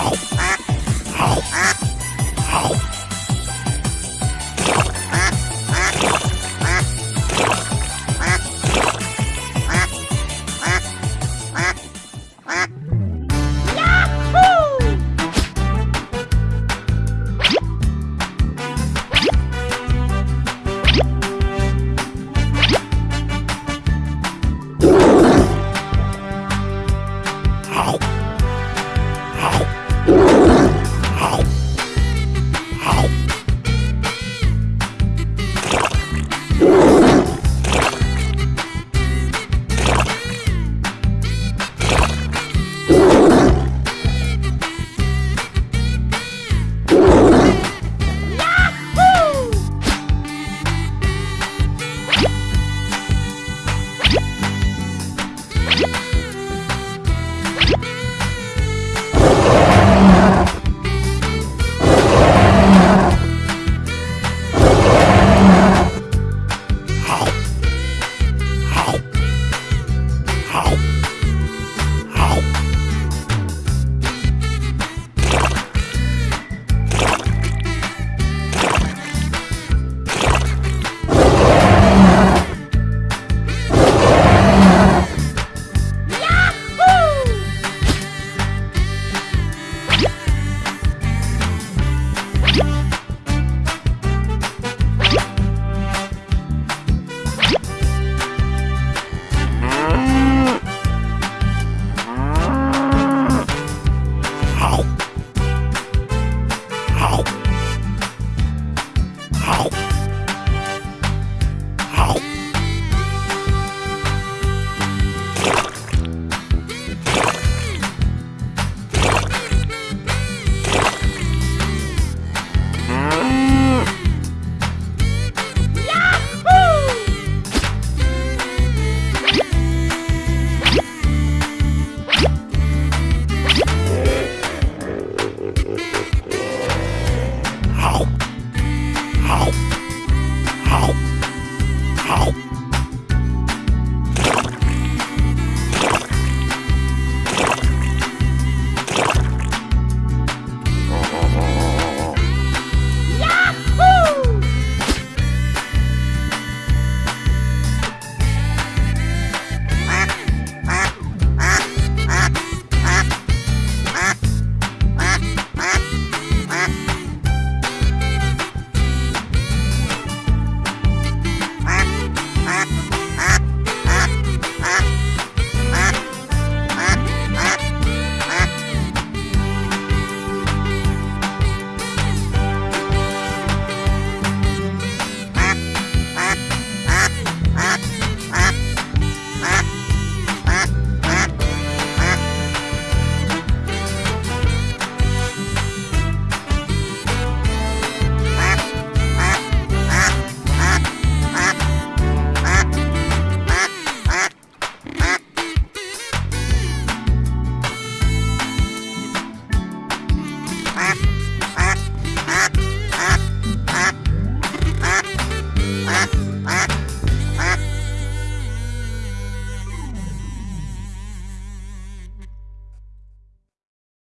Oh, oh, oh.